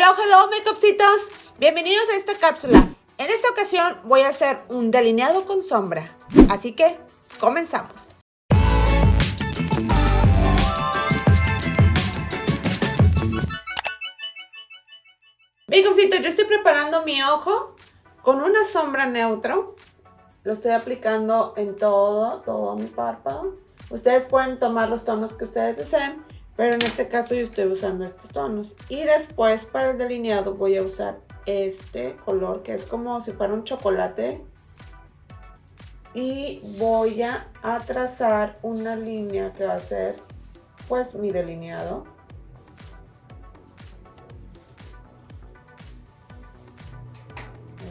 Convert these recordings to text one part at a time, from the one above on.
Hello, hello, makeupcitos. Bienvenidos a esta cápsula. En esta ocasión voy a hacer un delineado con sombra. Así que, comenzamos. Makeupcitos, yo estoy preparando mi ojo con una sombra neutro. Lo estoy aplicando en todo, todo mi párpado. Ustedes pueden tomar los tonos que ustedes deseen pero en este caso yo estoy usando estos tonos. Y después para el delineado voy a usar este color que es como si fuera un chocolate. Y voy a trazar una línea que va a ser pues mi delineado.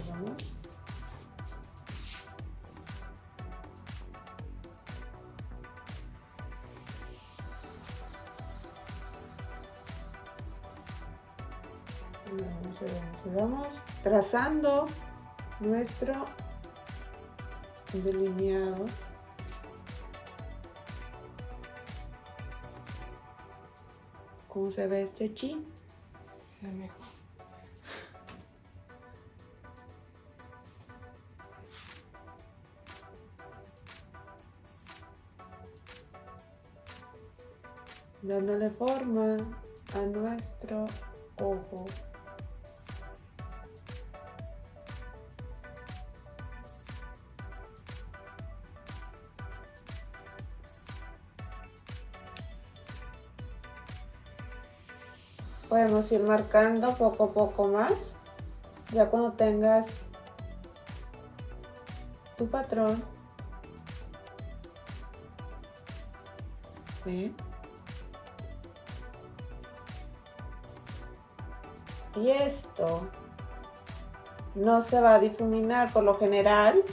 vamos trazando nuestro delineado ¿Cómo se ve este chi? Dándole forma a nuestro ojo. Ir marcando poco a poco más. Ya cuando tengas tu patrón. Y esto no se va a difuminar. Por lo general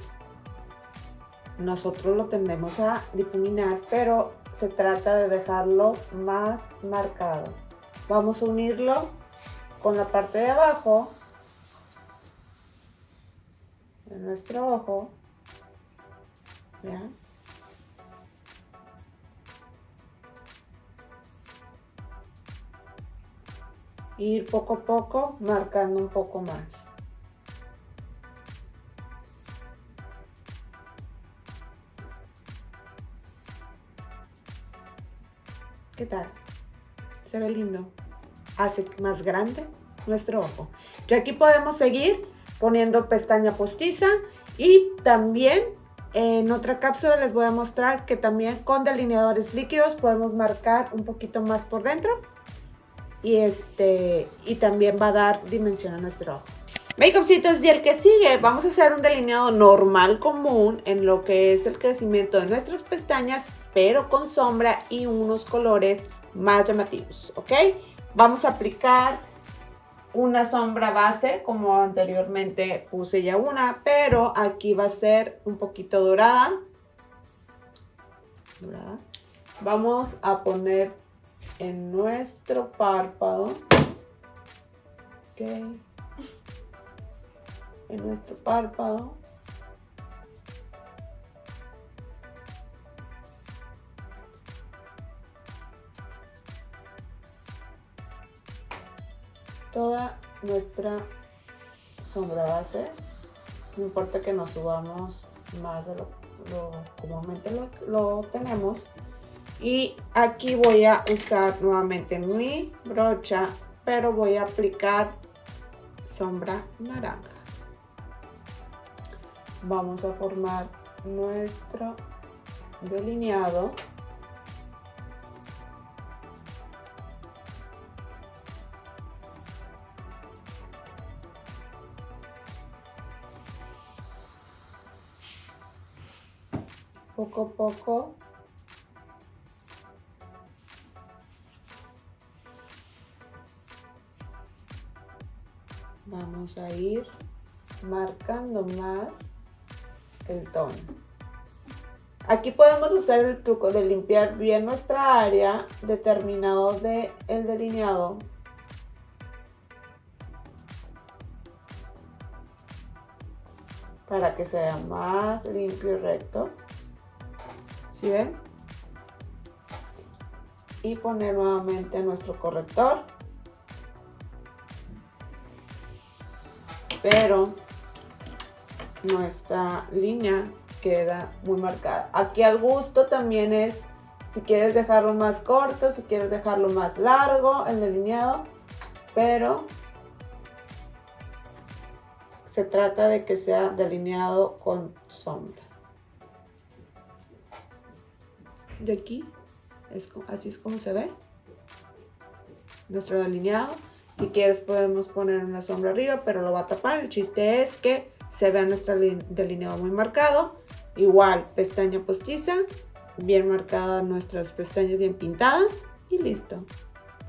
nosotros lo tendemos a difuminar pero se trata de dejarlo más marcado Vamos a unirlo con la parte de abajo de nuestro ojo. ¿Vean? Ir poco a poco marcando un poco más. ¿Qué tal? Se ve lindo. Hace más grande nuestro ojo. Y aquí podemos seguir poniendo pestaña postiza y también en otra cápsula les voy a mostrar que también con delineadores líquidos podemos marcar un poquito más por dentro y este y también va a dar dimensión a nuestro ojo. Makeupcitos y el que sigue vamos a hacer un delineado normal común en lo que es el crecimiento de nuestras pestañas pero con sombra y unos colores más llamativos, ¿ok? Vamos a aplicar una sombra base, como anteriormente puse ya una, pero aquí va a ser un poquito dorada. dorada. Vamos a poner en nuestro párpado, ok, en nuestro párpado, toda nuestra sombra base. No importa que nos subamos más de lo, comúnmente lo, lo tenemos. Y aquí voy a usar nuevamente mi brocha, pero voy a aplicar sombra naranja. Vamos a formar nuestro delineado. Poco a poco vamos a ir marcando más el tono. Aquí podemos usar el truco de limpiar bien nuestra área determinado de el delineado. Para que sea más limpio y recto Y poner nuevamente nuestro corrector. pero nuestra línea queda muy marcada. Aquí al gusto también es si quieres dejarlo más corto, si quieres dejarlo más largo, el delineado, pero se trata de que sea delineado con sombra. De aquí, es, así es como se ve nuestro delineado. Si quieres podemos poner una sombra arriba, pero lo va a tapar. El chiste es que se vea nuestro delineado muy marcado. Igual, pestaña postiza, bien marcadas nuestras pestañas bien pintadas y listo.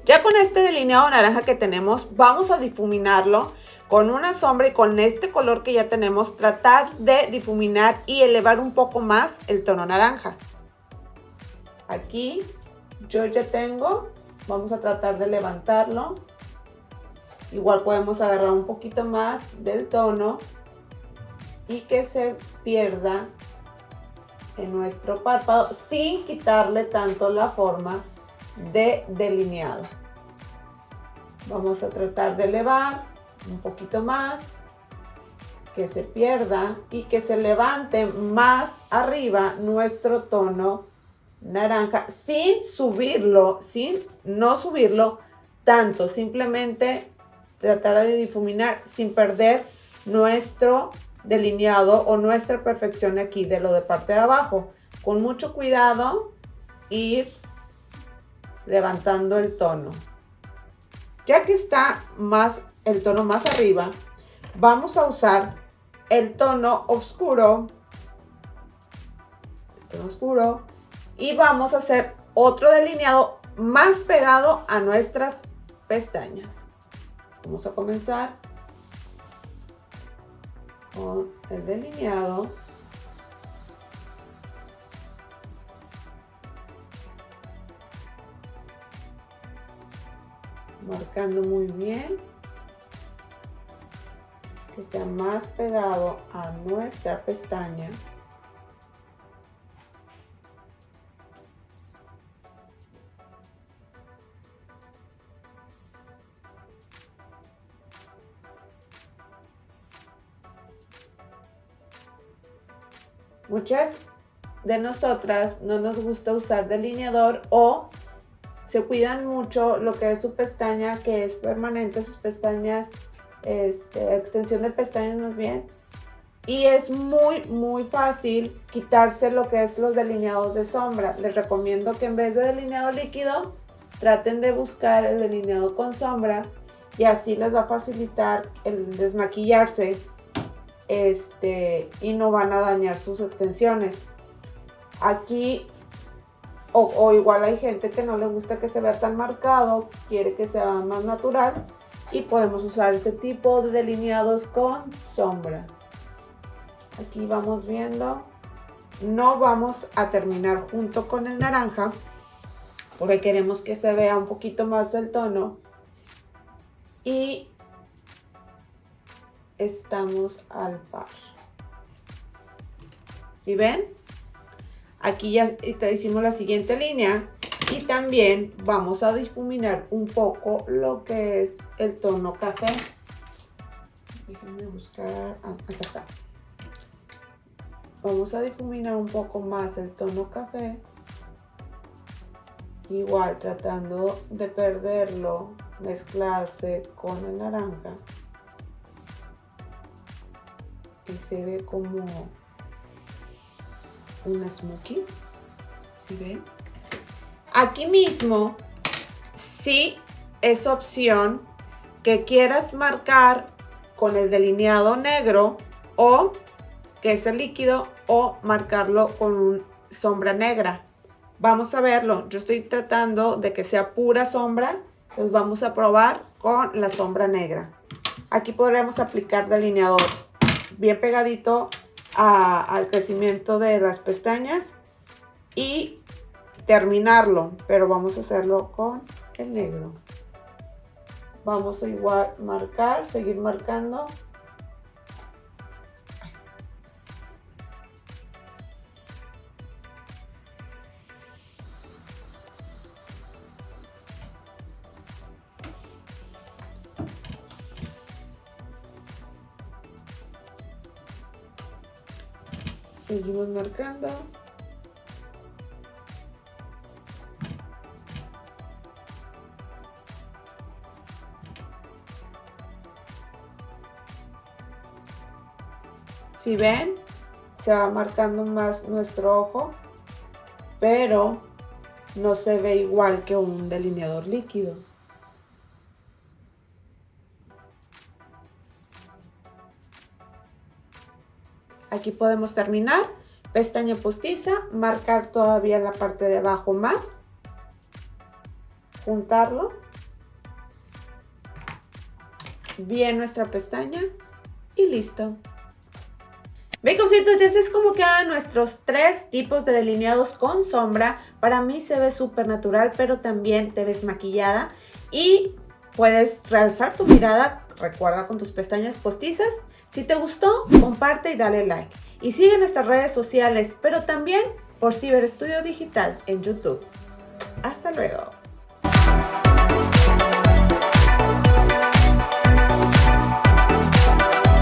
Ya con este delineado naranja que tenemos, vamos a difuminarlo con una sombra y con este color que ya tenemos, tratar de difuminar y elevar un poco más el tono naranja. Aquí yo ya tengo, vamos a tratar de levantarlo. Igual podemos agarrar un poquito más del tono y que se pierda en nuestro párpado sin quitarle tanto la forma de delineado. Vamos a tratar de elevar un poquito más, que se pierda y que se levante más arriba nuestro tono naranja sin subirlo, sin no subirlo tanto, simplemente tratar de difuminar sin perder nuestro delineado o nuestra perfección aquí de lo de parte de abajo. Con mucho cuidado ir levantando el tono. Ya que está más el tono más arriba, vamos a usar el tono oscuro, el tono oscuro, y vamos a hacer otro delineado más pegado a nuestras pestañas. Vamos a comenzar con el delineado marcando muy bien que sea más pegado a nuestra pestaña Muchas de nosotras no nos gusta usar delineador o se cuidan mucho lo que es su pestaña que es permanente, sus pestañas, este, extensión de pestañas más bien. Y es muy, muy fácil quitarse lo que es los delineados de sombra. Les recomiendo que en vez de delineado líquido, traten de buscar el delineado con sombra y así les va a facilitar el desmaquillarse este, y no van a dañar sus extensiones. Aquí, o, igual hay gente que no le gusta que se vea tan marcado, quiere que sea más natural y podemos usar este tipo de delineados con sombra. Aquí vamos viendo, no vamos a terminar junto con el naranja porque queremos que se vea un poquito más del tono y estamos al par. Si ven? Aquí ya hicimos la siguiente línea y también vamos a difuminar un poco lo que es el tono café. Déjenme buscar, ah, acá está. Vamos a difuminar un poco más el tono café. Igual tratando de perderlo, mezclarse con el naranja se ve como una smoky. ¿Sí ven? Aquí mismo, sí es opción que quieras marcar con el delineado negro o que es el líquido o marcarlo con un sombra negra. Vamos a verlo. Yo estoy tratando de que sea pura sombra. Pues vamos a probar con la sombra negra. Aquí podremos aplicar delineador bien pegadito al crecimiento de las pestañas y terminarlo, pero vamos a hacerlo con el negro. Vamos a igual marcar, seguir marcando Seguimos marcando. Si ven, se va marcando más nuestro ojo, pero no se ve igual que un delineador líquido. Aquí podemos terminar. Pestaña postiza, marcar todavía la parte de abajo más. Juntarlo. Bien nuestra pestaña y listo. Baconcitos, ya es como quedan nuestros tres tipos de delineados con sombra. Para mí se ve súper natural, pero también te ves maquillada y puedes realzar tu mirada, recuerda, con tus pestañas postizas. Si te gustó, comparte y dale like. Y sigue nuestras redes sociales, pero también por Ciber Estudio Digital en YouTube. Hasta luego.